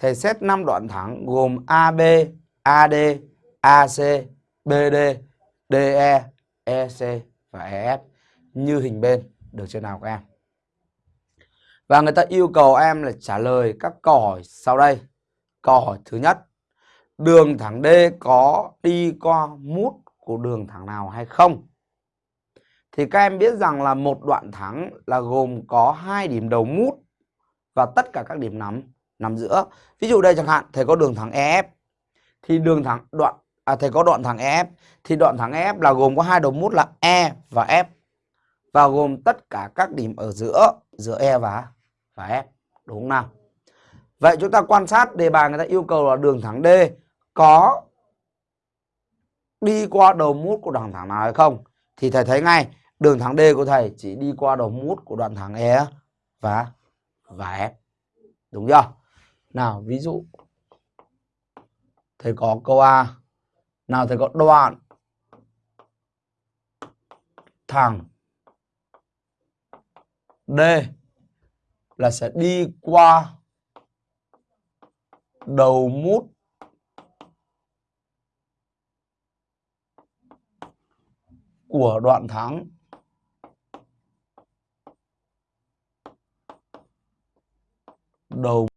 thầy xét 5 đoạn thẳng gồm AB, AD, AC, BD, DE, EC và EF như hình bên được chưa nào các em? Và người ta yêu cầu em là trả lời các câu hỏi sau đây. Câu hỏi thứ nhất, đường thẳng D có đi qua mút của đường thẳng nào hay không? Thì các em biết rằng là một đoạn thẳng là gồm có hai điểm đầu mút và tất cả các điểm nắm nằm giữa. Ví dụ đây chẳng hạn, thầy có đường thẳng EF thì đường thẳng đoạn à thầy có đoạn thẳng EF thì đoạn thẳng EF là gồm có hai đầu mút là E và F và gồm tất cả các điểm ở giữa giữa E và và F đúng không nào? Vậy chúng ta quan sát đề bài người ta yêu cầu là đường thẳng D có đi qua đầu mút của đoạn thẳng nào hay không? Thì thầy thấy ngay, đường thẳng D của thầy chỉ đi qua đầu mút của đoạn thẳng E và và F. Đúng chưa? Nào, ví dụ, thầy có câu A. Nào, thầy có đoạn thẳng D là sẽ đi qua đầu mút của đoạn thẳng đầu